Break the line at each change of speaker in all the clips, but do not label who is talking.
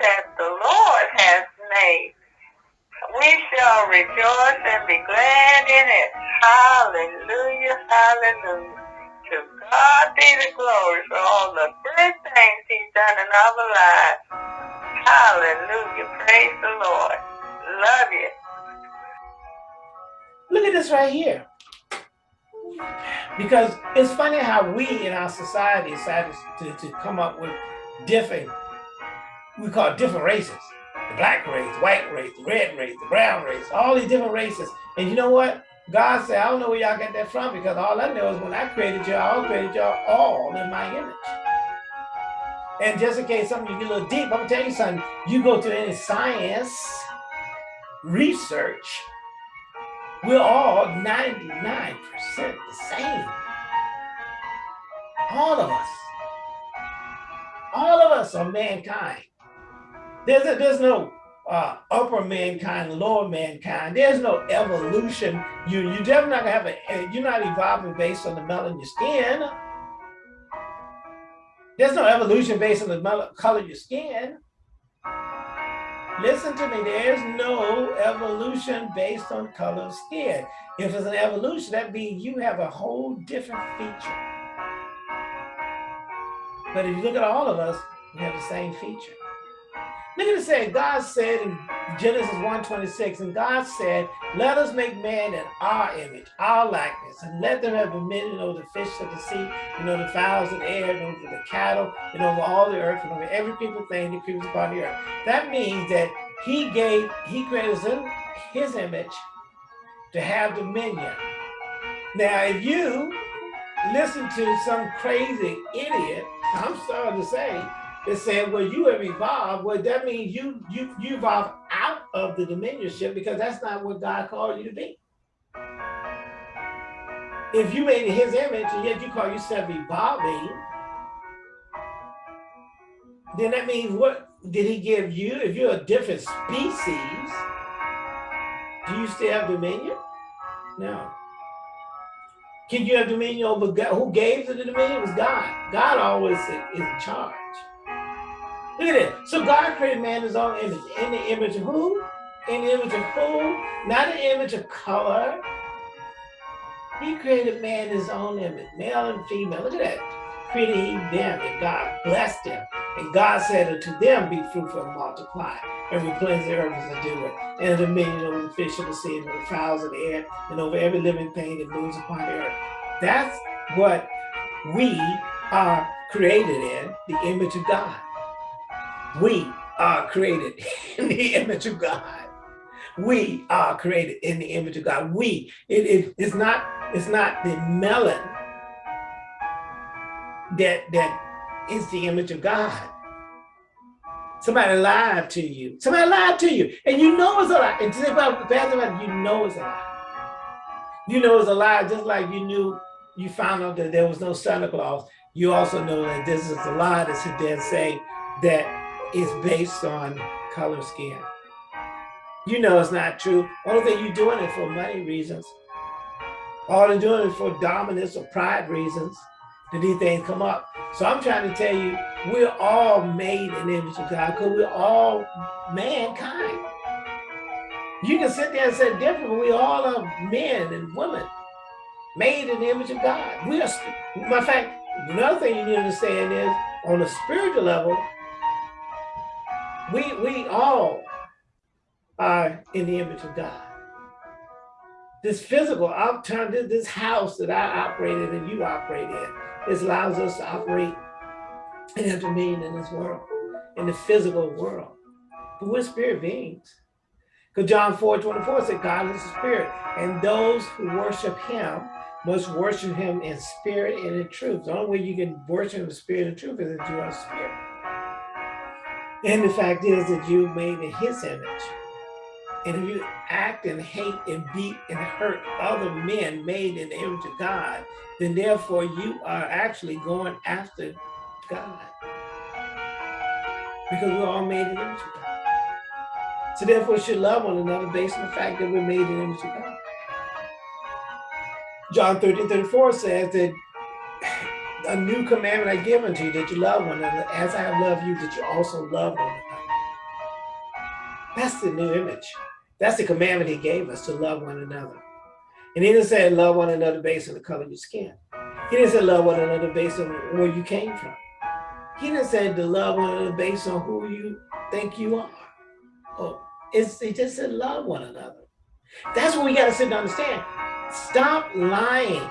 that the Lord has made. We shall rejoice and be glad in it. Hallelujah, hallelujah. To God be the glory for all the good things he's done in our lives. Hallelujah, praise the Lord. Love you.
Look at this right here. Because it's funny how we in our society decided to, to come up with different, we call different races. The black race, white race, the red race, the brown race, all these different races. And you know what? God said, I don't know where y'all get that from because all I know is when I created y'all, I created y'all all in my image. And just in case some of you get a little deep, I'm gonna tell you something. You go to any science, research, we're all 99% the same. All of us. All of us are mankind. There's, a, there's no uh, upper mankind, lower mankind. There's no evolution. You, you're definitely not gonna have a, you're not evolving based on the in your skin. There's no evolution based on the color of your skin. Listen to me, there's no evolution based on color of skin. If it's an evolution, that means you have a whole different feature. But if you look at all of us, we have the same feature. Look at it say, God said in Genesis 1:26, and God said, let us make man in our image, our likeness, and let them have dominion over the fish of the sea, and over the fowls of the air, and over the cattle, and over all the earth, and over every people thing that creeps upon the earth. That means that he gave, he created us in his image to have dominion. Now, if you listen to some crazy idiot, I'm sorry to say, is saying, well, you have evolved. Well, that means you you you evolved out of the dominionship because that's not what God called you to be. If you made his image and yet you call yourself evolving, then that means what did he give you? If you're a different species, do you still have dominion? No. Can you have dominion over God? Who gave you the dominion? It was God. God always is in charge. Look at it. So God created man in his own image. In the image of who? In the image of who? Not an image of color. He created man in his own image, male and female. Look at that. Created he them, and God blessed them. And God said unto them, Be fruitful and multiply, and replenish the earth as do it, and a dominion over the fish of the sea, and the fowls of the air, and over every living thing that moves upon the earth. That's what we are created in, the image of God. We are created in the image of God. We are created in the image of God. We, it, it, it's not, it's not the melon that, that is the image of God. Somebody lied to you. Somebody lied to you. And you know it's a lie. And today about the you know it's a lie. You know it's a lie, just like you knew you found out that there was no Santa Claus. You also know that this is a lie sit there and say that is based on color skin. You know it's not true. Only thing you're doing it for money reasons. All they're doing it for dominance or pride reasons that these things come up. So I'm trying to tell you, we're all made in the image of God because we're all mankind. You can sit there and say different, but we all are men and women made in the image of God. We are, matter of fact, another thing you need to understand is on a spiritual level, we, we all are in the image of God. This physical, I've turned this house that I operated and you operate in, this allows us to operate and dominion in this world, in the physical world. But we're spirit beings. Because John 4, 24 said, God is a spirit, and those who worship him must worship him in spirit and in truth. The only way you can worship in spirit and truth is that you are spirit. And the fact is that you made in his image. And if you act and hate and beat and hurt other men made in the image of God, then therefore you are actually going after God. Because we're all made in the image of God. So therefore we should love one another based on the fact that we're made in the image of God. John 13, 34 says that a new commandment I give unto you, that you love one another, as I have loved you, that you also love one another. That's the new image. That's the commandment he gave us to love one another. And he didn't say love one another based on the color of your skin. He didn't say love one another based on where you came from. He didn't say to love one another based on who you think you are. Oh, it's, he just said love one another. That's what we got to sit and understand. Stop lying.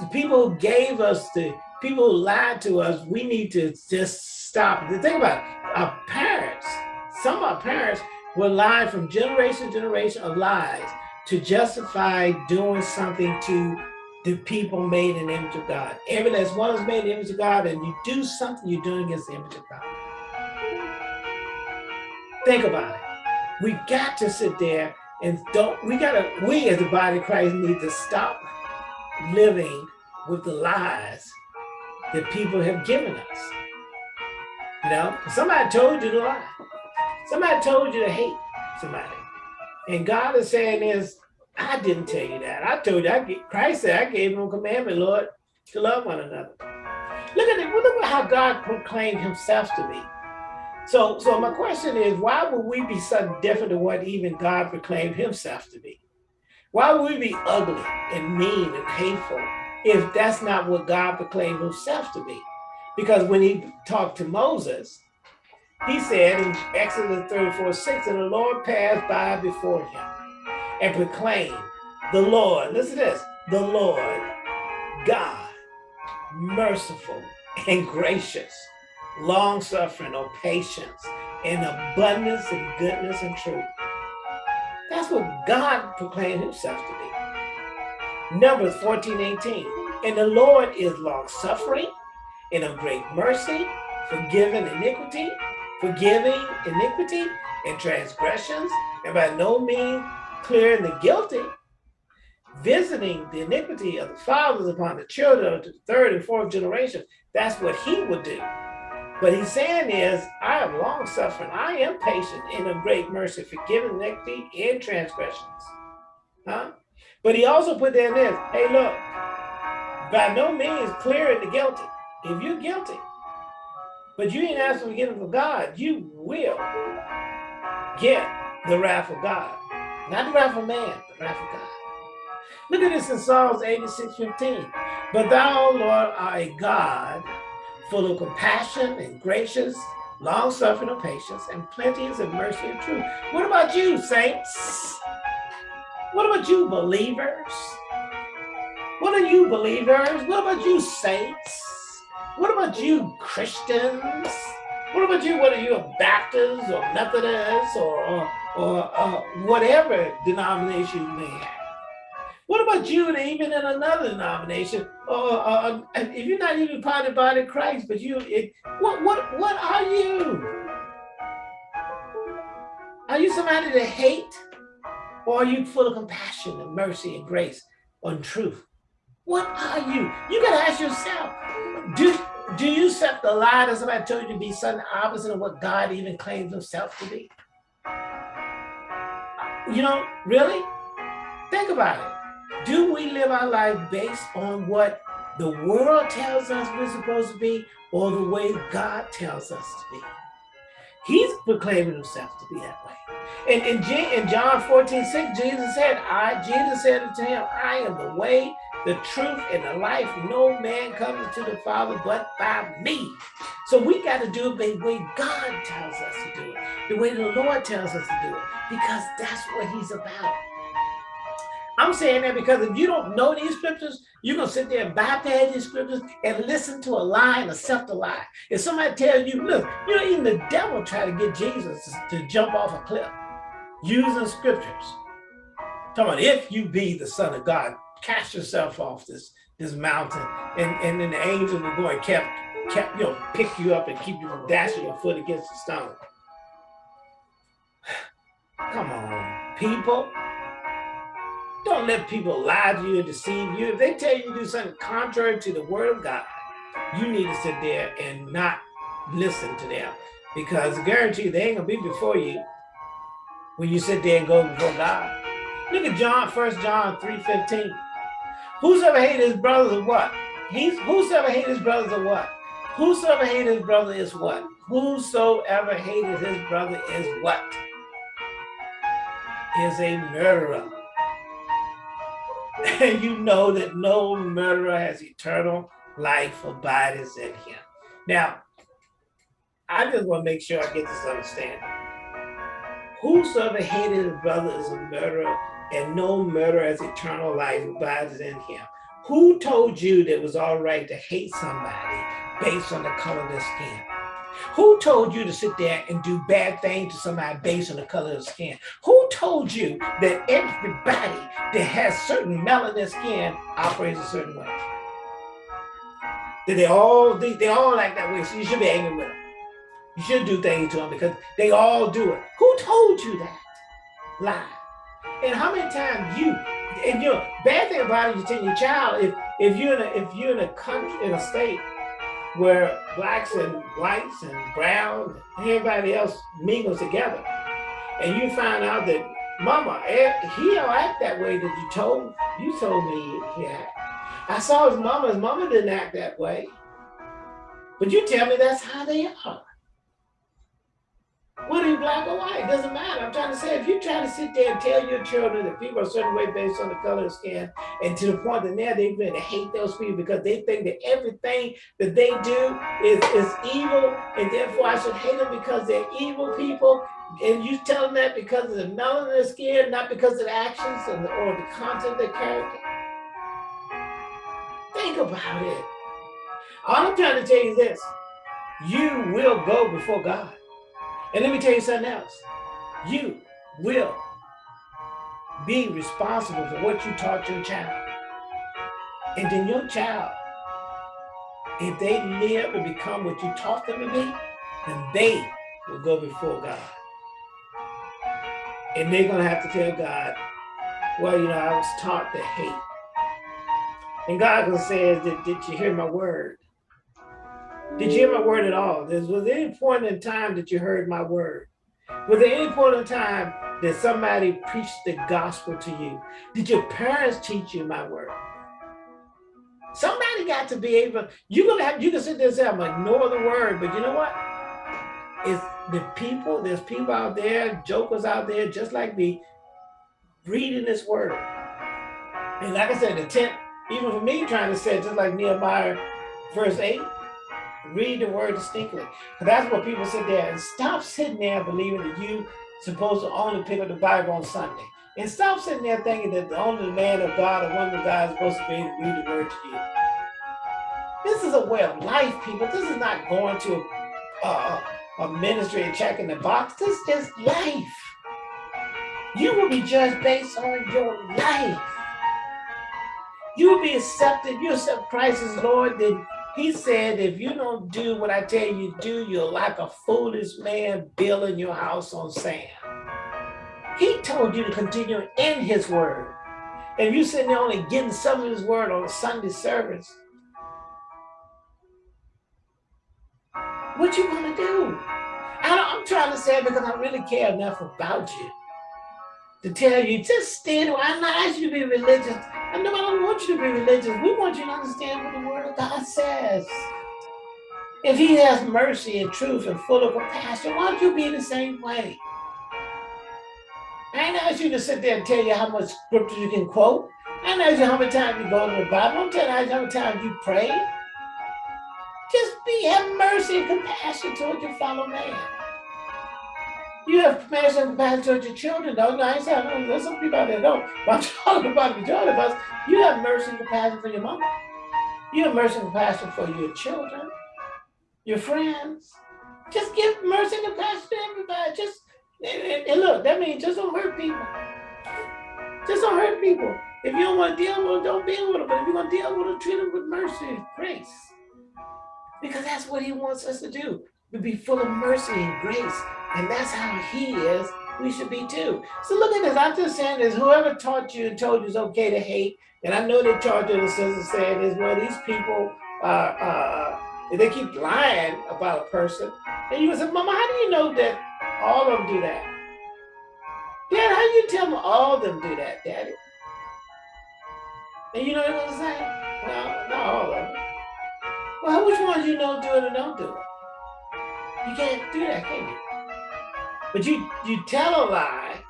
The people who gave us the people who lied to us, we need to just stop. The thing about it, our parents, some of our parents were lying from generation to generation of lies to justify doing something to the people made in the image of God. Every last one is made in the image of God, and you do something you're doing against the image of God. Think about it. We got to sit there and don't, we gotta, we as the body of Christ need to stop living with the lies that people have given us. You know, somebody told you to lie. Somebody told you to hate somebody. And God is saying is, I didn't tell you that. I told you, I, Christ said, I gave him a commandment, Lord, to love one another. Look at it, look at how God proclaimed himself to be. So, so my question is, why would we be something different to what even God proclaimed himself to be? Why would we be ugly and mean and hateful if that's not what God proclaimed himself to be? Because when he talked to Moses, he said in Exodus 34, 6, and the Lord passed by before him and proclaimed, the Lord, listen to this, the Lord, God, merciful and gracious, long-suffering or patience, and abundance and goodness and truth. That's what God proclaimed himself to be. Numbers 14, 18. And the Lord is long-suffering and of great mercy, forgiving iniquity, forgiving iniquity and transgressions, and by no means clearing the guilty, visiting the iniquity of the fathers upon the children of the third and fourth generation. That's what he would do. But he's saying is, I am long suffering, I am patient in a great mercy, forgiving iniquity and transgressions. Huh? But he also put there in this, hey look, by no means clearing the guilty. If you're guilty, but you ain't asking forgiveness from God, you will get the wrath of God. Not the wrath of man, the wrath of God. Look at this in Psalms 86, 15. But thou, Lord, art a God full of compassion and gracious, long-suffering and patience, and plenteous of mercy and truth. What about you, saints? What about you, believers? What are you, believers? What about you, saints? What about you, Christians? What about you? What are you, a Baptist or Methodist or, or, or uh, whatever denomination you may have? What about you, and even in another denomination, or uh, if you're not even part of the body of Christ, but you, it, what, what, what are you? Are you somebody to hate, or are you full of compassion and mercy and grace and truth? What are you? You gotta ask yourself, do, do you accept the lie that somebody told you to be something opposite of what God even claims himself to be? You know, really? Think about it. Do we live our life based on what the world tells us we're supposed to be or the way God tells us to be? He's proclaiming himself to be that way. And in, in John 14, 6, Jesus said, I, Jesus said to him, I am the way, the truth, and the life. No man comes to the Father but by me. So we got to do it the way God tells us to do it, the way the Lord tells us to do it, because that's what he's about. I'm saying that because if you don't know these scriptures, you're going to sit there and bypass these scriptures and listen to a lie and accept a lie. If somebody tells you, look, you know, even the devil try to get Jesus to jump off a cliff using scriptures. Talking about if you be the son of God, cast yourself off this, this mountain. And, and then the angels will go and kept, kept, you know, pick you up and keep you from dashing your foot against the stone. Come on, people. Don't let people lie to you and deceive you. If they tell you to do something contrary to the word of God, you need to sit there and not listen to them. Because I guarantee you, they ain't gonna be before you when you sit there and go before God. Look at John, First John 3.15. Whosoever hated his brother is what? He's whosoever hated his brother is what? Whosoever hated his brother is what? Whosoever hated his brother is what? is a murderer. And you know that no murderer has eternal life abides in him. Now, I just want to make sure I get this understanding. Whosoever hated a brother is a murderer, and no murderer has eternal life abides in him. Who told you that it was all right to hate somebody based on the color of their skin? Who told you to sit there and do bad things to somebody based on the color of skin? Who told you that everybody that has certain melanin skin operates a certain way? That they all they, they all like that way, so you should be angry with them. You should do things to them because they all do it. Who told you that? Lie. And how many times you and you know, bad thing about it, you tell your child if if you're in a if you're in a country in a state where blacks and whites and brown and everybody else mingles together. And you find out that mama, eh, he don't act that way that you told, you told me he act. I saw his mama, his mama didn't act that way. But you tell me that's how they are. Whether you're black or white, it doesn't matter. I'm trying to say, if you try to sit there and tell your children that people are a certain way based on the color of skin, and to the point that now they're going to hate those people because they think that everything that they do is, is evil, and therefore I should hate them because they're evil people, and you tell them that because of the melanin of their skin, not because of the actions or the, or the content of their character. Think about it. All I'm trying to tell you is this, you will go before God. And let me tell you something else. You will be responsible for what you taught your child. And then your child, if they live and become what you taught them to be, then they will go before God. And they're going to have to tell God, well, you know, I was taught to hate. And God will say, did, did you hear my word? Did you hear my word at all? was there any point in time that you heard my word? Was there any point in time that somebody preached the gospel to you? Did your parents teach you my word? Somebody got to be able, you're gonna have, you can sit there and say, I'm ignore the word, but you know what? It's the people, there's people out there, jokers out there, just like me, reading this word. And like I said, the tent, even for me trying to say, just like Nehemiah verse 8, Read the word distinctly. Because That's what people sit there and stop sitting there believing that you supposed to only pick up the Bible on Sunday. And stop sitting there thinking that the only man of God or woman of God is supposed to be able to read the word to you. This is a way of life, people. This is not going to uh, a ministry and checking the box. This is just life. You will be judged based on your life. You will be accepted. You accept Christ as Lord, then he said, if you don't do what I tell you to do, you're like a foolish man building your house on sand. He told you to continue in his word. And you're sitting there only getting some of his word on a Sunday service, what you gonna do? I am trying to say because I really care enough about you to tell you, just stand. I'm not asking you to be religious. I know I don't want you to be religious. We want you to understand what the word of God says. If he has mercy and truth and full of compassion, why don't you be the same way? I ain't asked you to sit there and tell you how much scripture you can quote. I ain't asked you how many times you go to the Bible. I'm telling you how many times you pray. Just be have mercy and compassion toward your fellow man. You have compassion and compassion towards your children, though. I ain't saying there's some people out there don't. But I'm talking about the majority of us. You have mercy and compassion for your mama. You have mercy and compassion for your children, your friends. Just give mercy and compassion to everybody. Just and, and look, that means just don't hurt people. Just don't hurt people. If you don't want to deal with them, don't deal with them. But if you're going to deal with them, treat them with mercy and grace. Because that's what he wants us to do, to be full of mercy and grace and that's how he is, we should be too. So look at this. I'm just saying this. Whoever taught you and told you it's okay to hate, and I know they taught you the sister saying is well, these people uh, uh, they keep lying about a person. And you say, Mama, how do you know that all of them do that? Dad, how do you tell them all of them do that, Daddy? And you know what I'm saying? Well, not all of them. Well, which ones you know do it and don't do it? You can't do that, can you? But you, you tell a lie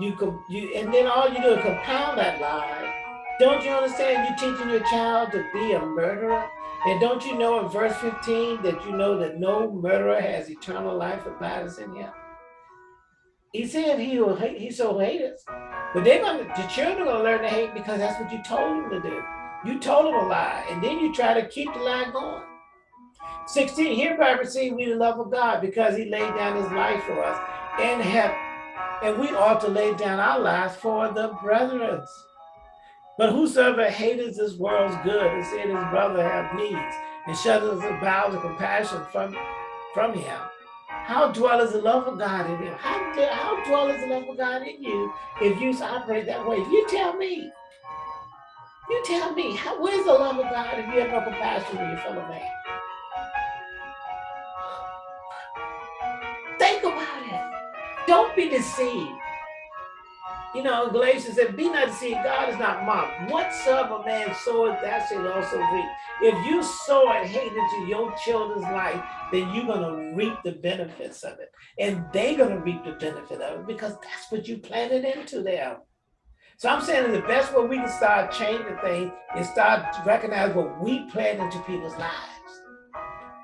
you you and then all you do is compound that lie. Don't you understand? You're teaching your child to be a murderer. And don't you know in verse 15 that you know that no murderer has eternal life abides in him? He said he will hate, he so hate us. But they're gonna the children are gonna learn to hate because that's what you told them to do. You told them a lie, and then you try to keep the lie going. 16, hereby receive we the love of God because he laid down his life for us and heaven. and we ought to lay down our lives for the brethren. But whosoever hateth this world's good and seeth his brother have needs and shutters the bowels of compassion from, from him, how dwells the love of God in him? How, how dwells the love of God in you if you operate that way? If You tell me. You tell me, how, where's the love of God if you have no compassion for your fellow man? Think about it. Don't be deceived. You know, Galatians said, be not deceived, God is not mocked. Whatsoever man soweth, that shall also reap. If you sow and hate into your children's life, then you're going to reap the benefits of it. And they're going to reap the benefit of it because that's what you planted into them. So I'm saying the best way we can start changing things is start to recognize what we plant into people's lives.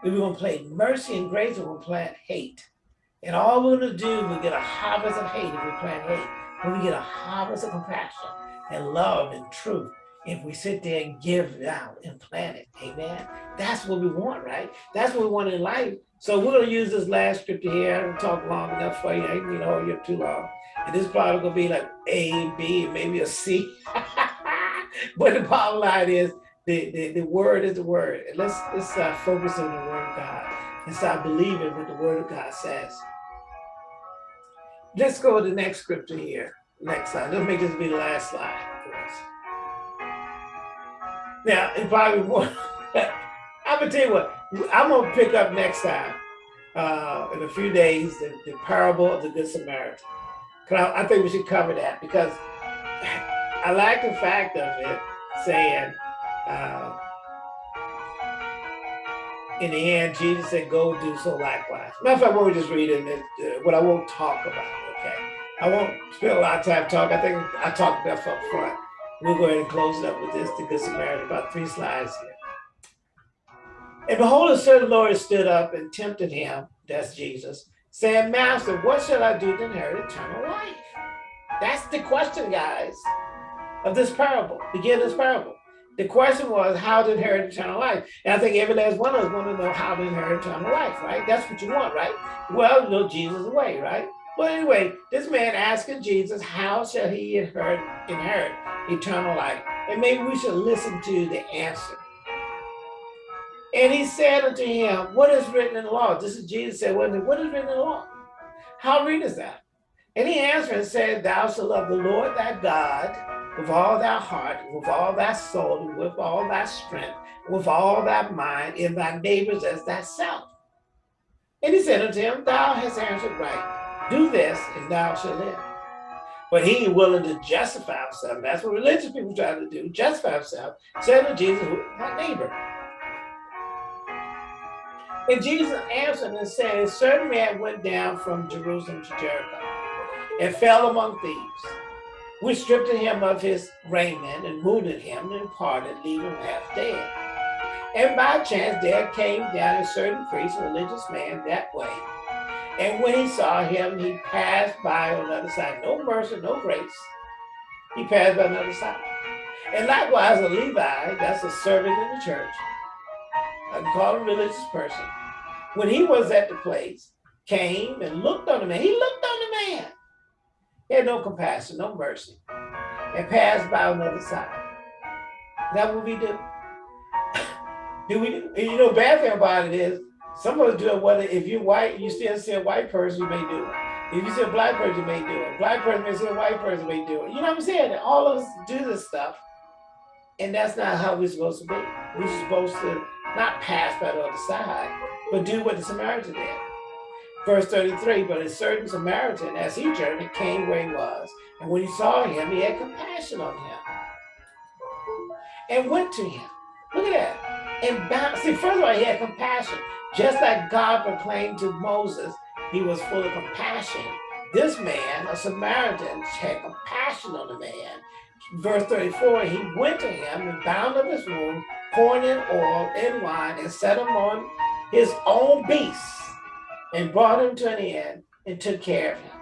If we're to plant mercy and grace, we're to plant hate. And all we're going to do, we get a harvest of hate if we plant hate. When we get a harvest of compassion and love and truth, if we sit there and give it out and plant it, amen. That's what we want, right? That's what we want in life. So we're gonna use this last scripture here and talk long enough for you. I ain't gonna hold you up too long. And this probably gonna be like A, B, maybe a C. but the bottom line is the, the, the word is the word. And let's, let's uh, focus on the word of God and start believing what the word of God says. Let's go to the next scripture here. Next slide. Let's make this be the last slide for us. Now, it probably won't. I'm gonna tell you what. I'm gonna pick up next time uh, in a few days the, the parable of the Good Samaritan. I, I think we should cover that because I like the fact of it saying. Uh, in the end, Jesus said, go do so likewise. Matter of fact, what we just read in this, uh, what I won't talk about, okay? I won't spend a lot of time talking. I think I talked enough up front. We'll go ahead and close it up with this, the Good Samaritan, about three slides here. And behold, a certain Lord stood up and tempted him, that's Jesus, saying, Master, what shall I do to inherit eternal life? That's the question, guys, of this parable, begin this parable. The question was how to inherit eternal life. And I think every last one of us want to know how to inherit eternal life, right? That's what you want, right? Well, you know Jesus' way, right? Well, anyway, this man asking Jesus, how shall he inherit, inherit eternal life? And maybe we should listen to the answer. And he said unto him, what is written in the law? This is Jesus said, what is, what is written in the law? How read is that? And he answered and said, thou shalt love the Lord thy God with all thy heart, with all thy soul, with all thy strength, with all thy mind, in thy neighbors as thyself. And he said unto him, Thou hast answered right. Do this, and thou shalt live. But he ain't willing to justify himself. That's what religious people try to do, justify himself. Said to Jesus, my neighbor. And Jesus answered and said, A certain man went down from Jerusalem to Jericho and fell among thieves we stripped him of his raiment and wounded him and parted, leaving him half dead. And by chance there came down a certain priest, a religious man, that way. And when he saw him, he passed by on the other side. No mercy, no grace. He passed by on the other side. And likewise, a Levi, that's a servant in the church, I call him a religious person, when he was at the place, came and looked on the man. He looked on man he had no compassion, no mercy, and passed by on the other side. That what we do? do we do? You know, bad thing about it is some of us do it whether if you're white, you still see a white person, you may do it. If you see a black person, you may do it. Black person may see a white person, may do it. You know what I'm saying? All of us do this stuff. And that's not how we're supposed to be. We're supposed to not pass by the other side, but do what the Samaritan did. Verse 33, but a certain Samaritan, as he journeyed, came where he was. And when he saw him, he had compassion on him and went to him. Look at that. And bound, see, first of all, he had compassion. Just like God proclaimed to Moses, he was full of compassion. this man, a Samaritan, had compassion on the man. Verse 34, he went to him and bound up his wound, poured in oil and wine, and set him on his own beasts, and brought him to an inn and took care of him.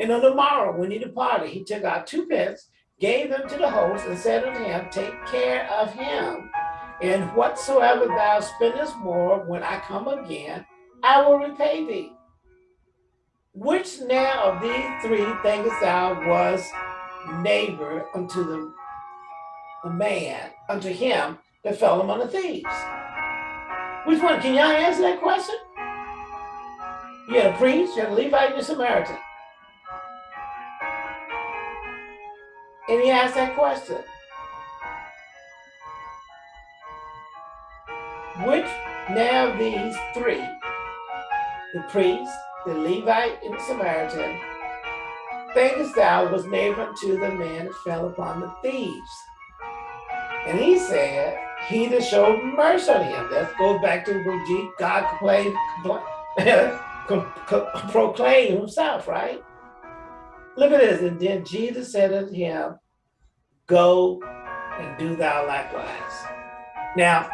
And on the morrow, when he departed, he took out two pence, gave them to the host, and said unto him, Take care of him, and whatsoever thou spendest more, when I come again, I will repay thee. Which now of these three thinkest thou was neighbor unto the, the man, unto him that fell among the thieves? Which one? Can y'all answer that question? You had a priest, you had a Levite, and a Samaritan. And he asked that question. Which now these three, the priest, the Levite, and the Samaritan, thinkest thou was neighbor unto the man that fell upon the thieves? And he said, he that showed mercy on him. That goes back to when God complained, proclaimed himself, right? Look at this. And then Jesus said unto him, Go and do thou likewise. Now,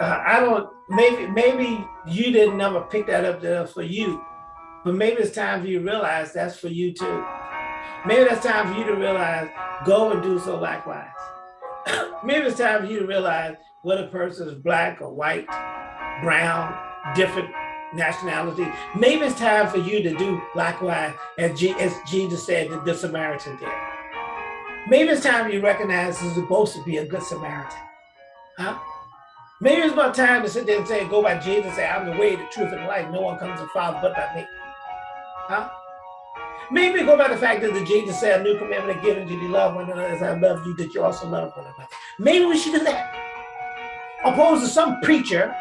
uh, I don't, maybe maybe you didn't ever pick that up there for you, but maybe it's time for you to realize that's for you too. Maybe that's time for you to realize, go and do so likewise. maybe it's time for you to realize whether a person is black or white, brown, different nationality. Maybe it's time for you to do likewise as, G as Jesus said the Samaritan did. Maybe it's time you recognize you're supposed to be a good Samaritan. Huh? Maybe it's about time to sit there and say, go by Jesus say, I'm the way, the truth, and the life. No one comes to the Father but by me. Huh? Maybe go by the fact that the Jesus said, a new commandment I give you, love one another as I love you, that you also love one another. Maybe we should do that. Opposed to some preacher,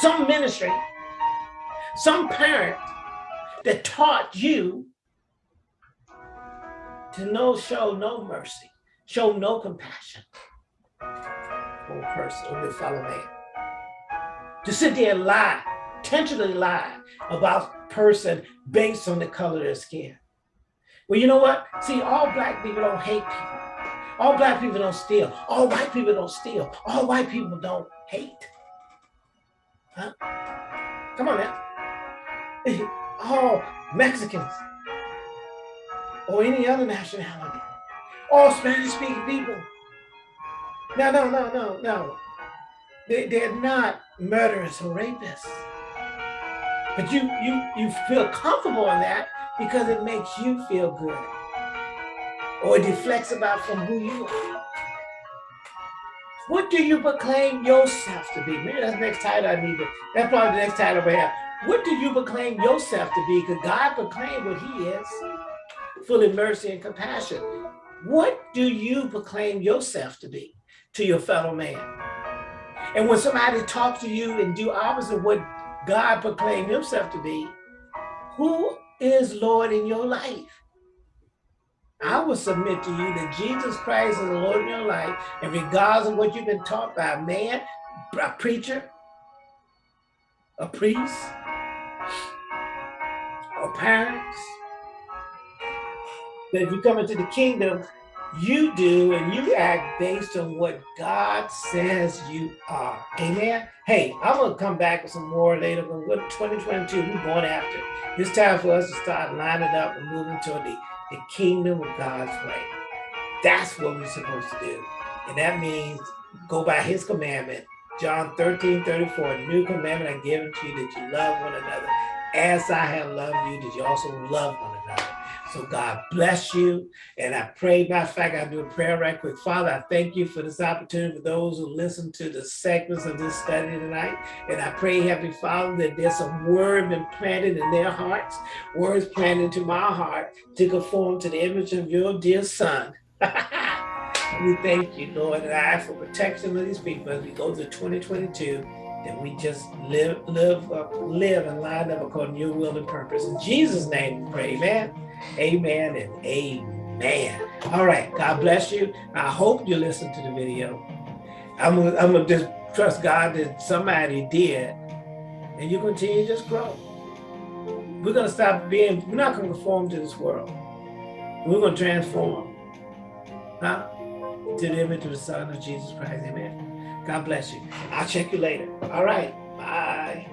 some ministry, some parent that taught you to no show no mercy, show no compassion for a person or your fellow man. To sit there and lie, intentionally lie about person based on the color of their skin. Well, you know what? See, all black people don't hate people. All black people don't steal. All white people don't steal. All white people don't hate. Huh? Come on now. All Mexicans or any other nationality. All Spanish speaking people. No, no, no, no, no. They, they're not murderers or rapists. But you, you, you feel comfortable in that because it makes you feel good. Or it deflects about from who you are. What do you proclaim yourself to be? Maybe that's the next title I need to, that's probably the next title we have. What do you proclaim yourself to be? Because God proclaimed what he is full of mercy and compassion. What do you proclaim yourself to be to your fellow man? And when somebody talks to you and do opposite what God proclaimed himself to be, who is Lord in your life? I will submit to you that Jesus Christ is the Lord in your life, and regardless of what you've been taught by a man, a preacher, a priest, or parents, that if you come into the kingdom, you do and you act based on what God says you are. Amen. Hey, I'm gonna come back with some more later, but what 2022 we're going after. It's time for us to start lining up and moving toward the, the kingdom of God's way. That's what we're supposed to do. And that means go by his commandment. John 13, 34, new commandment I give to you that you love one another. As I have loved you, that you also love one. So God bless you. And I pray, matter of fact, I do a prayer right quick. Father, I thank you for this opportunity for those who listen to the segments of this study tonight. And I pray, Heavenly Father, that there's some word been planted in their hearts, words planted into my heart to conform to the image of your dear son. we thank you, Lord, and I for protection of these people as we go to 2022 that we just live, live, live and line up according to your will and purpose. In Jesus' name, we pray, amen. Amen and amen. All right. God bless you. I hope you listened to the video. I'm gonna, I'm gonna just trust God that somebody did, and you continue to just grow. We're going to stop being, we're not to conform to this world. We're to transform. Huh? To the image of the Son of Jesus Christ. Amen. God bless you. I'll check you later. All right. Bye.